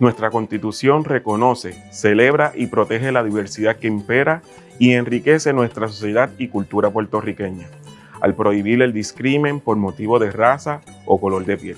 Nuestra Constitución reconoce, celebra y protege la diversidad que impera y enriquece nuestra sociedad y cultura puertorriqueña, al prohibir el discrimen por motivo de raza o color de piel.